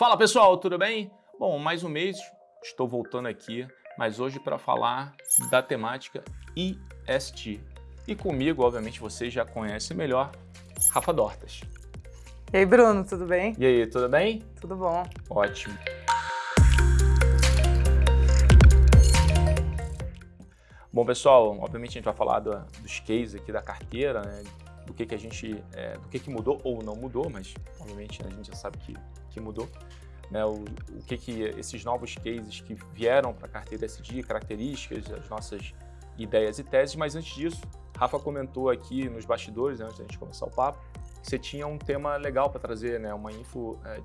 Fala pessoal, tudo bem? Bom, mais um mês estou voltando aqui, mas hoje para falar da temática IST. E comigo, obviamente, vocês já conhecem melhor, Rafa Dortas. E aí, Bruno, tudo bem? E aí, tudo bem? Tudo bom. Ótimo. Bom, pessoal, obviamente a gente vai falar do, dos cases aqui da carteira, né, do que, que a gente, é, do que, que mudou ou não mudou, mas obviamente a gente já sabe que, que mudou. Né, o, o que, que esses novos cases que vieram para a carteira SD, características, as nossas ideias e teses, mas antes disso, Rafa comentou aqui nos bastidores, né, antes da gente começar o papo, que você tinha um tema legal para trazer, né, uma info é,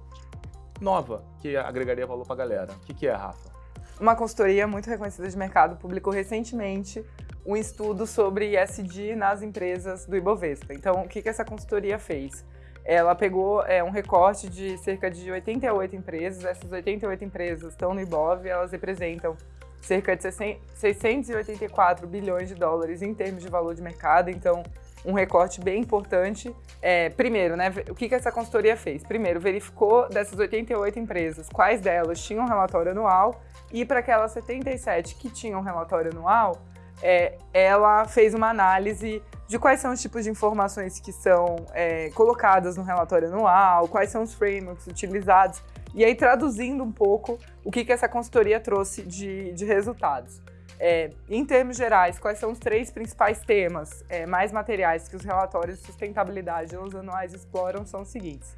nova que agregaria valor para a galera. O que, que é, Rafa? Uma consultoria muito reconhecida de mercado publicou recentemente um estudo sobre ESG nas empresas do Ibovespa. Então, o que, que essa consultoria fez? Ela pegou é, um recorte de cerca de 88 empresas, essas 88 empresas estão no Ibov, elas representam cerca de 684 bilhões de dólares em termos de valor de mercado, então um recorte bem importante. É, primeiro, né, o que, que essa consultoria fez? Primeiro, verificou dessas 88 empresas quais delas tinham relatório anual e para aquelas 77 que tinham relatório anual, é, ela fez uma análise de quais são os tipos de informações que são é, colocadas no relatório anual, quais são os frameworks utilizados, e aí traduzindo um pouco o que, que essa consultoria trouxe de, de resultados. É, em termos gerais, quais são os três principais temas é, mais materiais que os relatórios de sustentabilidade nos anuais exploram são os seguintes.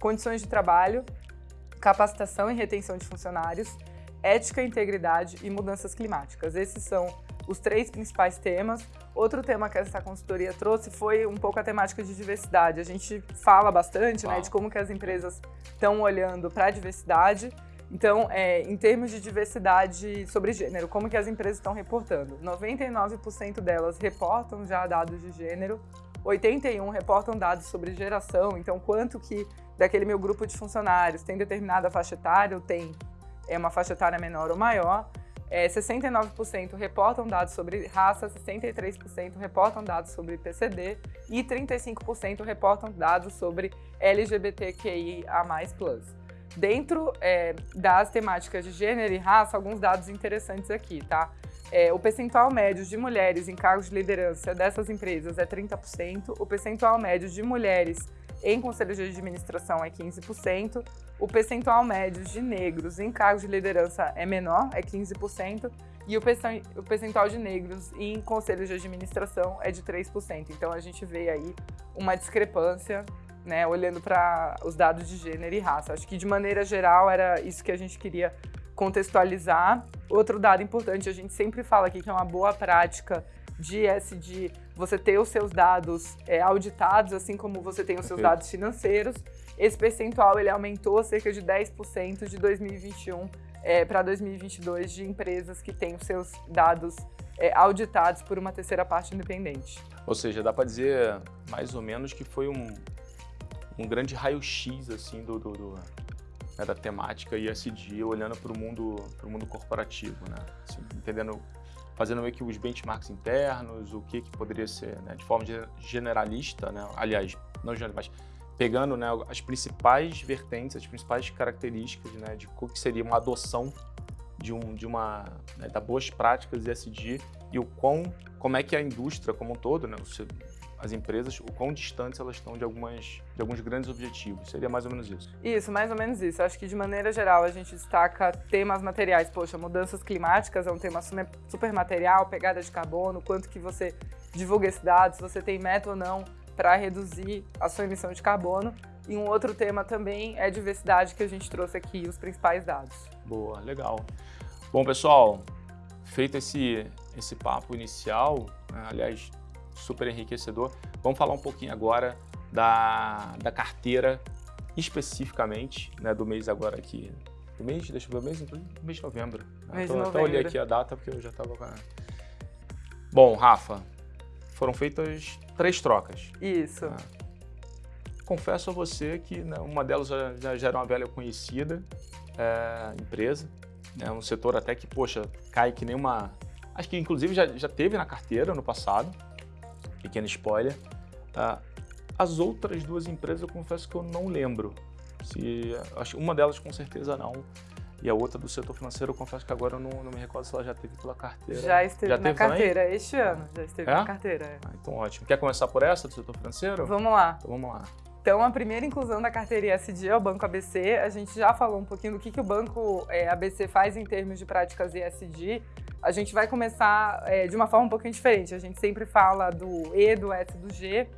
Condições de trabalho, capacitação e retenção de funcionários, ética, integridade e mudanças climáticas. Esses são os três principais temas. Outro tema que essa consultoria trouxe foi um pouco a temática de diversidade. A gente fala bastante né, de como que as empresas estão olhando para a diversidade. Então, é, em termos de diversidade sobre gênero, como que as empresas estão reportando? 99% delas reportam já dados de gênero, 81 reportam dados sobre geração, então quanto que daquele meu grupo de funcionários tem determinada faixa etária ou tem é uma faixa etária menor ou maior. É, 69% reportam dados sobre raça, 63% reportam dados sobre PCD e 35% reportam dados sobre LGBTQIA+. Dentro é, das temáticas de gênero e raça, alguns dados interessantes aqui, tá? É, o percentual médio de mulheres em cargos de liderança dessas empresas é 30%, o percentual médio de mulheres em conselhos de administração é 15%, o percentual médio de negros em cargos de liderança é menor, é 15%, e o percentual de negros em conselhos de administração é de 3%. Então a gente vê aí uma discrepância, né, olhando para os dados de gênero e raça. Acho que de maneira geral era isso que a gente queria contextualizar. Outro dado importante, a gente sempre fala aqui que é uma boa prática de ESG você ter os seus dados é, auditados, assim como você tem os seus dados financeiros. Esse percentual ele aumentou cerca de 10% de 2021 é, para 2022 de empresas que têm os seus dados é, auditados por uma terceira parte independente. Ou seja, dá para dizer mais ou menos que foi um, um grande raio-x assim, do, do, do né, da temática ISD, olhando para o mundo, mundo corporativo, né? Assim, entendendo fazendo meio que os benchmarks internos, o que, que poderia ser, né, de forma generalista, né, aliás, não generalista, mas pegando né, as principais vertentes, as principais características né, de o que seria uma adoção de, um, de uma, né, da boas práticas ESG e o quão, como é que a indústria como um todo, né, as empresas, o quão distantes elas estão de, algumas, de alguns grandes objetivos. Seria mais ou menos isso. Isso, mais ou menos isso. Acho que de maneira geral a gente destaca temas materiais. Poxa, mudanças climáticas é um tema super material, pegada de carbono, quanto que você divulga esses dados, se você tem meta ou não para reduzir a sua emissão de carbono. E um outro tema também é diversidade, que a gente trouxe aqui, os principais dados. Boa, legal. Bom, pessoal, feito esse, esse papo inicial, né, aliás, super enriquecedor. Vamos falar um pouquinho agora da, da carteira especificamente, né, do mês agora aqui. Do mês, deixa eu ver, mês, mês de novembro. Mês então, de novembro. olhei aqui a data porque eu já estava com a... Bom, Rafa, foram feitas três trocas. Isso. Né? Confesso a você que né, uma delas já, já, era uma velha conhecida é, empresa, é um setor até que, poxa, cai que nem uma... Acho que inclusive já, já teve na carteira no passado, pequeno spoiler. Uh, as outras duas empresas eu confesso que eu não lembro. Se, acho, uma delas com certeza não. E a outra do setor financeiro, eu confesso que agora eu não, não me recordo se ela já teve pela carteira. Já esteve já na carteira, também? este ano. Já esteve é? na carteira. É. Ah, então ótimo. Quer começar por essa do setor financeiro? Vamos lá. Então vamos lá. Então, a primeira inclusão da carteira ESG é o Banco ABC. A gente já falou um pouquinho do que, que o Banco é, ABC faz em termos de práticas ESG. A gente vai começar é, de uma forma um pouquinho diferente. A gente sempre fala do E, do S, do G.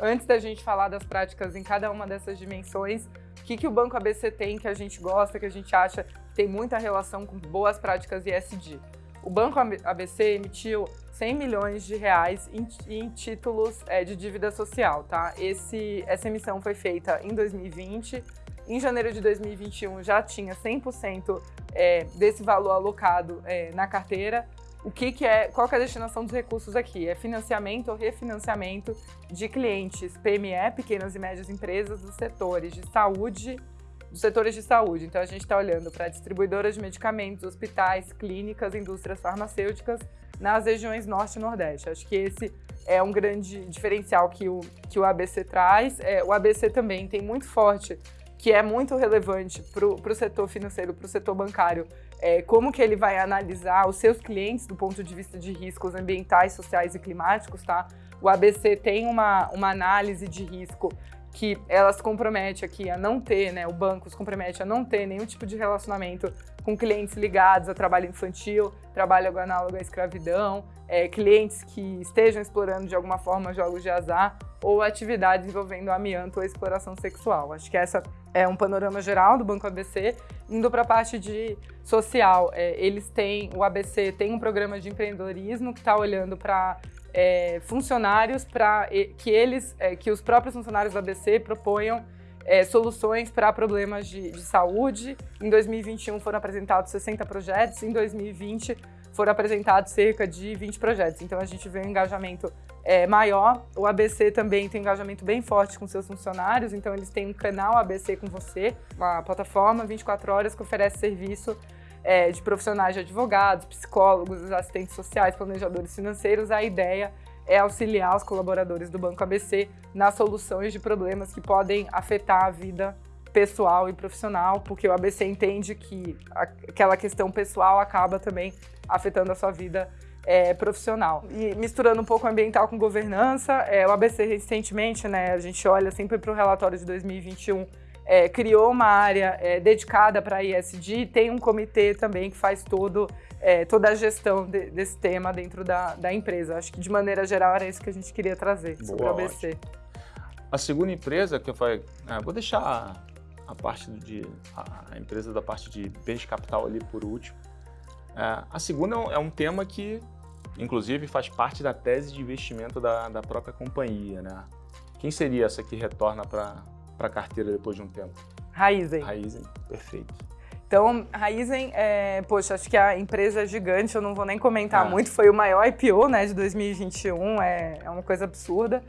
Antes da gente falar das práticas em cada uma dessas dimensões, que, que o Banco ABC tem que a gente gosta, que a gente acha que tem muita relação com boas práticas ESG? O Banco ABC emitiu 100 milhões de reais em, em títulos é, de dívida social, tá? Esse, essa emissão foi feita em 2020. Em janeiro de 2021 já tinha 100% é, desse valor alocado é, na carteira. O que, que é, qual que é a destinação dos recursos aqui? É financiamento ou refinanciamento de clientes PME, pequenas e médias empresas, dos setores de saúde, dos setores de saúde. Então a gente está olhando para distribuidoras de medicamentos, hospitais, clínicas, indústrias farmacêuticas nas regiões Norte e Nordeste. Acho que esse é um grande diferencial que o, que o ABC traz. É, o ABC também tem muito forte, que é muito relevante para o setor financeiro, para o setor bancário, é, como que ele vai analisar os seus clientes do ponto de vista de riscos ambientais, sociais e climáticos, tá? O ABC tem uma, uma análise de risco que ela se compromete aqui a não ter, né, o banco se compromete a não ter nenhum tipo de relacionamento com clientes ligados a trabalho infantil, trabalho análogo à escravidão, é, clientes que estejam explorando de alguma forma jogos de azar ou atividades envolvendo amianto ou exploração sexual. Acho que essa é um panorama geral do Banco ABC. Indo para a parte de social, é, eles têm, o ABC tem um programa de empreendedorismo que está olhando para é, funcionários para que eles, é, que os próprios funcionários do ABC proponham é, soluções para problemas de, de, saúde. Em 2021 foram apresentados 60 projetos, em 2020 foram apresentados cerca de 20 projetos. Então a gente vê um engajamento é, maior. O ABC também tem um engajamento bem forte com seus funcionários, então eles têm um canal ABC com você, uma plataforma 24 horas que oferece serviço é, de profissionais de advogados, psicólogos, assistentes sociais, planejadores financeiros, a ideia é auxiliar os colaboradores do Banco ABC nas soluções de problemas que podem afetar a vida pessoal e profissional, porque o ABC entende que aquela questão pessoal acaba também afetando a sua vida é, profissional. E misturando um pouco ambiental com governança, é, o ABC recentemente, né, a gente olha sempre para o relatório de 2021 é, criou uma área é, dedicada para a ISD, tem um comitê também que faz todo, é, toda a gestão de, desse tema dentro da, da, empresa. Acho que de maneira geral era isso que a gente queria trazer Boa, sobre o ABC. Ótimo. A segunda empresa que eu falei, é, vou deixar a, a parte de a, a, empresa da parte de bens capital ali por último. É, a segunda é um é tema que, inclusive, faz parte da tese de investimento da, da própria companhia, né? Quem seria essa que retorna para para a carteira depois de um tempo? Raizen. Raizen, perfeito. Então, Raizen, é, poxa, acho que a empresa é gigante, eu não vou nem comentar é. muito, foi o maior IPO né, de 2021, é, é uma coisa absurda.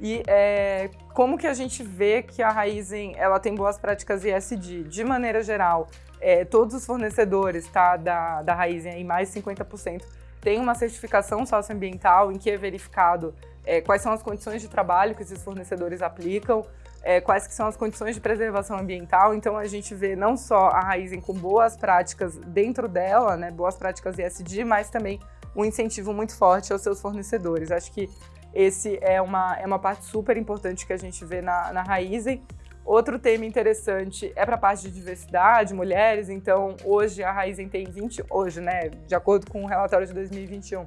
E é, como que a gente vê que a Raizen ela tem boas práticas ESG? De maneira geral, é, todos os fornecedores tá, da, da Raizen, aí mais de 50%, têm uma certificação socioambiental em que é verificado é, quais são as condições de trabalho que esses fornecedores aplicam, é, quais que são as condições de preservação ambiental. Então a gente vê não só a Raizen com boas práticas dentro dela, né, boas práticas ESG, mas também um incentivo muito forte aos seus fornecedores. Acho que esse é uma, é uma parte super importante que a gente vê na, na Raizen. Outro tema interessante é para a parte de diversidade, mulheres. Então, hoje a Raizen tem 20, hoje, né, de acordo com o relatório de 2021,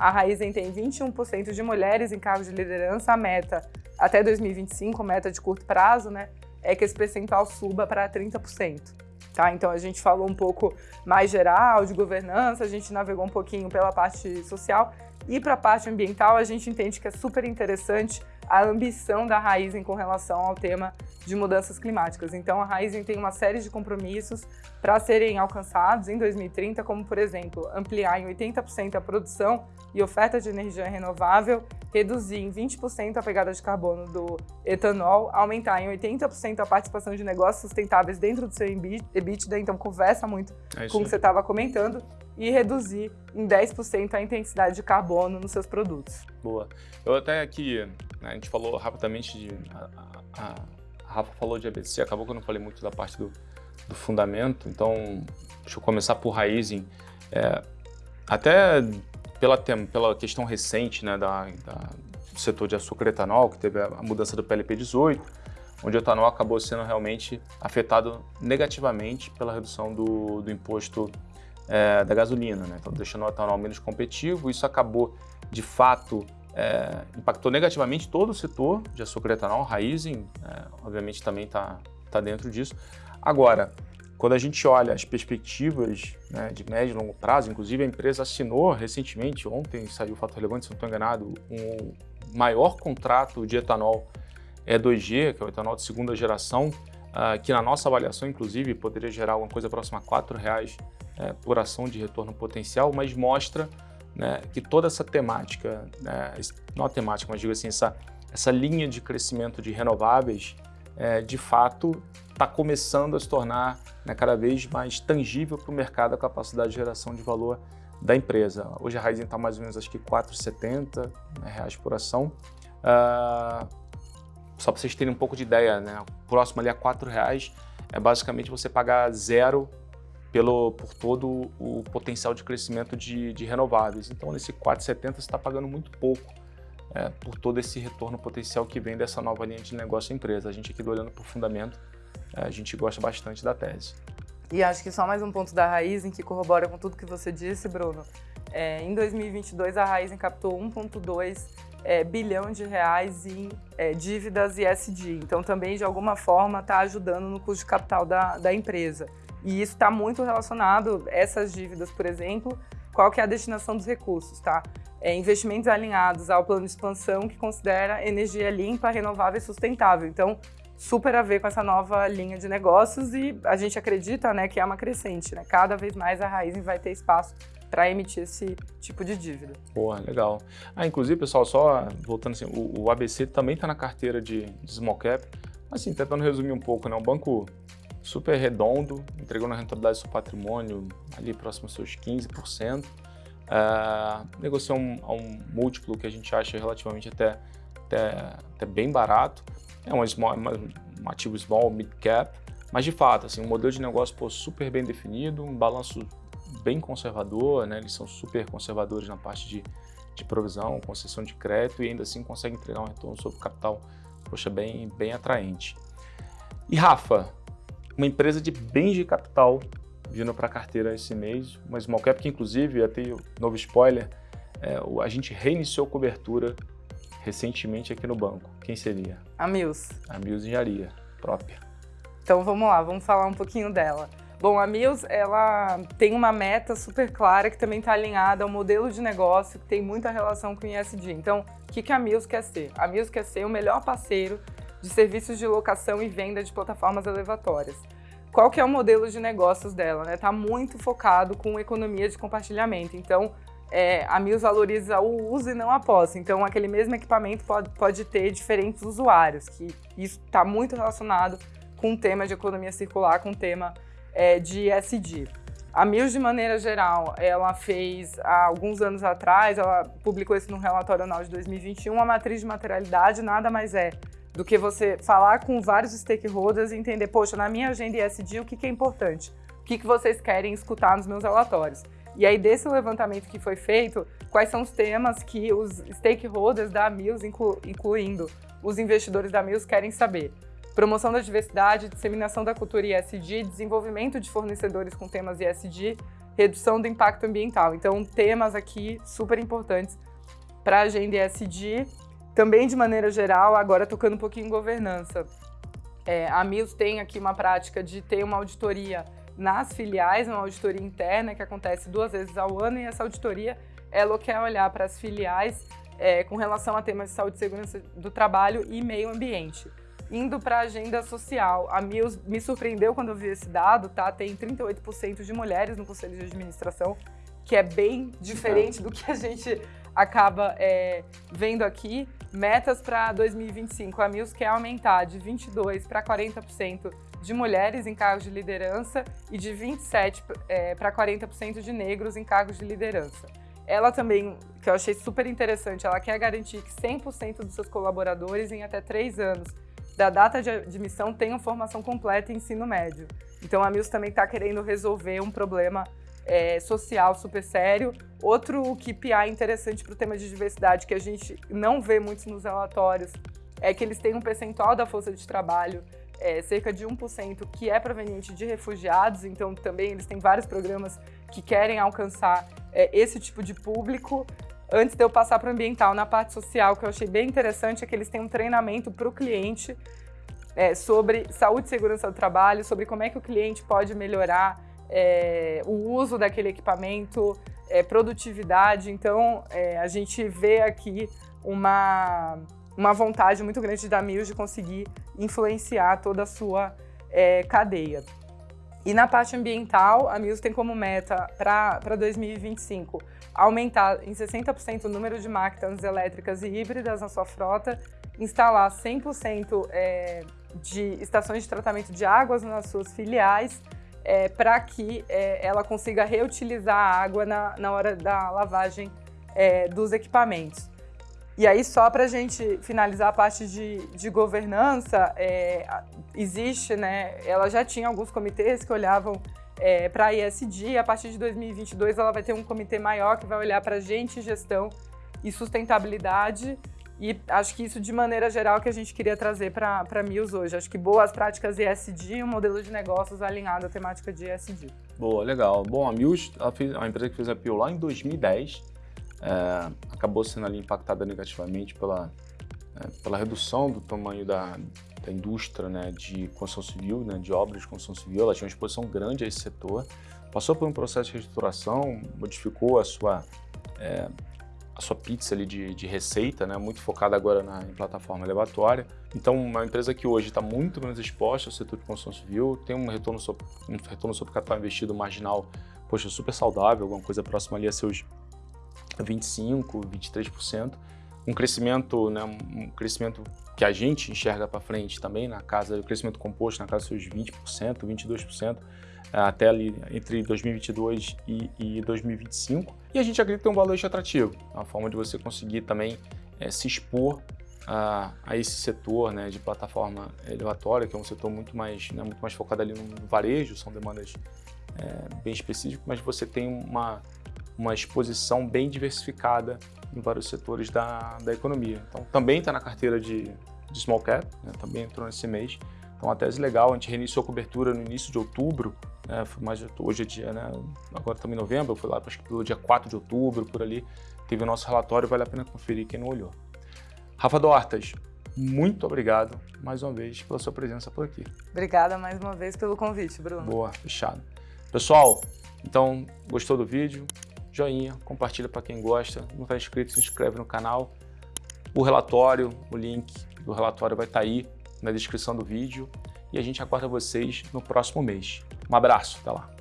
a Raizen tem 21% de mulheres em cargos de liderança. A meta até 2025, meta de curto prazo, né, é que esse percentual suba para 30%. Tá? Então a gente falou um pouco mais geral de governança, a gente navegou um pouquinho pela parte social e para a parte ambiental a gente entende que é super interessante a ambição da Raizen com relação ao tema de mudanças climáticas. Então a Raizen tem uma série de compromissos para serem alcançados em 2030, como por exemplo, ampliar em 80% a produção e oferta de energia renovável, reduzir em 20% a pegada de carbono do etanol, aumentar em 80% a participação de negócios sustentáveis dentro do seu EBITDA, então conversa muito é com o que você estava comentando, e reduzir em 10% a intensidade de carbono nos seus produtos. Boa. Eu até aqui, né, a gente falou rapidamente de a, a, a Rafa falou de ABC, acabou que eu não falei muito da parte do, do fundamento, então deixa eu começar por Raizen. É, até pela, pela questão recente né, da, da, do setor de açúcar e etanol, que teve a mudança do PLP 18, onde o etanol acabou sendo realmente afetado negativamente pela redução do, do imposto é, da gasolina, né? então deixando o etanol menos competitivo. Isso acabou, de fato, é, impactou negativamente todo o setor de açúcar e etanol, Raizen, é, obviamente também está tá dentro disso. Agora, quando a gente olha as perspectivas né, de médio e longo prazo, inclusive a empresa assinou recentemente, ontem saiu o fato relevante, se não estou enganado, um maior contrato de etanol E2G, que é o etanol de segunda geração, uh, que na nossa avaliação, inclusive, poderia gerar alguma coisa próxima a R$ reais é, por ação de retorno potencial, mas mostra né, que toda essa temática, né, não a temática, mas digo assim, essa, essa linha de crescimento de renováveis, é, de fato, está começando a se tornar né, cada vez mais tangível para o mercado a capacidade de geração de valor da empresa. Hoje a Raizen está mais ou menos acho que 4,70 né, reais por ação. Uh, só para vocês terem um pouco de ideia, né, próximo ali a 4 reais é basicamente você pagar zero pelo, por todo o potencial de crescimento de, de renováveis. Então, nesse 4,70 você está pagando muito pouco é, por todo esse retorno potencial que vem dessa nova linha de negócio empresa. A gente aqui do Olhando para o Fundamento a gente gosta bastante da tese. E acho que só mais um ponto da Raizen que corrobora com tudo que você disse, Bruno. É, em 2022, a Raizen captou 1,2 é, bilhão de reais em é, dívidas ESG. Então, também, de alguma forma, está ajudando no custo de capital da, da empresa. E isso está muito relacionado, essas dívidas, por exemplo, qual que é a destinação dos recursos, tá? É, investimentos alinhados ao plano de expansão que considera energia limpa, renovável e sustentável. Então, super a ver com essa nova linha de negócios e a gente acredita né, que é uma crescente. Né? Cada vez mais a Raizen vai ter espaço para emitir esse tipo de dívida. Boa, legal. Ah, inclusive, pessoal, só voltando assim, o, o ABC também está na carteira de, de small cap, assim, tentando resumir um pouco, né? Um banco super redondo, entregou na rentabilidade do seu patrimônio ali próximo aos seus 15%, uh, ah, negociou um, um múltiplo que a gente acha relativamente até, até, até bem barato, é um, small, um ativo small, mid cap, mas de fato, assim, um modelo de negócio pô, super bem definido, um balanço bem conservador, né? eles são super conservadores na parte de, de provisão, concessão de crédito e ainda assim conseguem entregar um retorno sobre capital poxa, bem, bem atraente. E Rafa, uma empresa de bens de capital vindo para a carteira esse mês, uma small cap que inclusive, até novo spoiler, é, a gente reiniciou cobertura recentemente aqui no banco. Quem seria? A Mills. A Mills Engenharia, própria. Então vamos lá, vamos falar um pouquinho dela. Bom, a Mills, ela tem uma meta super clara que também está alinhada ao modelo de negócio que tem muita relação com o ISD. Então, o que, que a Mills quer ser? A Mills quer ser o melhor parceiro de serviços de locação e venda de plataformas elevatórias. Qual que é o modelo de negócios dela? Está né? Tá muito focado com economia de compartilhamento. Então, é, a Mills valoriza o uso e não a posse. Então, aquele mesmo equipamento pode, pode ter diferentes usuários, que isso está muito relacionado com o tema de economia circular, com o tema é, de ESG. A Mills, de maneira geral, ela fez, há alguns anos atrás, ela publicou isso no relatório anual de 2021, a matriz de materialidade nada mais é do que você falar com vários stakeholders e entender, poxa, na minha agenda ESG, o que, que é importante? O que, que vocês querem escutar nos meus relatórios? E aí, desse levantamento que foi feito, quais são os temas que os stakeholders da Mills, inclu incluindo os investidores da Mills, querem saber? Promoção da diversidade, disseminação da cultura ESG, desenvolvimento de fornecedores com temas ESG, redução do impacto ambiental. Então, temas aqui super importantes para a agenda ESG. Também, de maneira geral, agora tocando um pouquinho em governança. É, a Mills tem aqui uma prática de ter uma auditoria nas filiais, uma auditoria interna que acontece duas vezes ao ano e essa auditoria ela quer olhar para as filiais é, com relação a temas de saúde e segurança do trabalho e meio ambiente. Indo para a agenda social, a Mills me surpreendeu quando eu vi esse dado, tá? Tem 38% de mulheres no conselho de administração, que é bem diferente do que a gente acaba é, vendo aqui. Metas para 2025, a Mills quer aumentar de 22% para 40% de mulheres em cargos de liderança e de 27% é, para 40% de negros em cargos de liderança. Ela também, que eu achei super interessante, ela quer garantir que 100% dos seus colaboradores em até três anos da data de admissão tenham formação completa em ensino médio. Então a Mills também está querendo resolver um problema é, social super sério. Outro KPI interessante para o tema de diversidade que a gente não vê muito nos relatórios é que eles têm um percentual da força de trabalho é, cerca de 1% que é proveniente de refugiados, então também eles têm vários programas que querem alcançar é, esse tipo de público. Antes de eu passar para o ambiental, na parte social, que eu achei bem interessante é que eles têm um treinamento para o cliente é, sobre saúde e segurança do trabalho, sobre como é que o cliente pode melhorar é, o uso daquele equipamento, é, produtividade. Então, é, a gente vê aqui uma uma vontade muito grande da Mills de conseguir influenciar toda a sua é, cadeia. E na parte ambiental, a Mills tem como meta para 2025 aumentar em 60% o número de máquinas elétricas e híbridas na sua frota, instalar 100% é, de estações de tratamento de águas nas suas filiais, é, para que é, ela consiga reutilizar a água na, na hora da lavagem é, dos equipamentos. E aí, só para a gente finalizar a parte de, de governança, é, existe, né, ela já tinha alguns comitês que olhavam é, para a ISD, a partir de 2022 ela vai ter um comitê maior que vai olhar para gente, gestão e sustentabilidade, e acho que isso, de maneira geral, que a gente queria trazer para Mills hoje. Acho que boas práticas ESG e um modelo de negócios alinhado à temática de ESG. Boa, legal. Bom, a Mills, a empresa que fez a PIO lá em 2010, é, acabou sendo ali impactada negativamente pela, é, pela redução do tamanho da, da indústria né, de construção civil, né, de obras de construção civil. Ela tinha uma exposição grande a esse setor, passou por um processo de reestruturação, modificou a sua, é, a sua pizza ali de, de receita, né, muito focada agora na, em plataforma elevatória. Então, uma empresa que hoje está muito menos exposta ao setor de construção civil, tem um retorno sobre, um retorno sobre capital investido marginal, poxa, super saudável, alguma coisa próxima ali a seus 25%, 23%. Um crescimento, né, um crescimento que a gente enxerga para frente também, na casa, o crescimento composto na casa dos seus 20%, 22%, até ali entre 2022 e, e 2025. E a gente acredita que um valor atrativo, uma forma de você conseguir também é, se expor a, a, esse setor né, de plataforma elevatória, que é um setor muito mais, né, muito mais focado ali no varejo, são demandas é, bem específicas, mas você tem uma, uma exposição bem diversificada em vários setores da, da economia. Então, também está na carteira de, de Small Cap, né, também entrou nesse mês. Então, uma tese legal, a gente reiniciou a cobertura no início de outubro, né, mais, hoje é dia, né, agora estamos em novembro, foi lá acho que pelo dia 4 de outubro, por ali, teve o nosso relatório, vale a pena conferir quem não olhou. Rafa Dortas, muito obrigado mais uma vez pela sua presença por aqui. Obrigada mais uma vez pelo convite, Bruno. Boa, fechado. Pessoal, então, gostou do vídeo? joinha, compartilha para quem gosta, não está inscrito, se inscreve no canal. O relatório, o link do relatório vai estar tá aí na descrição do vídeo e a gente aguarda vocês no próximo mês. Um abraço, até lá!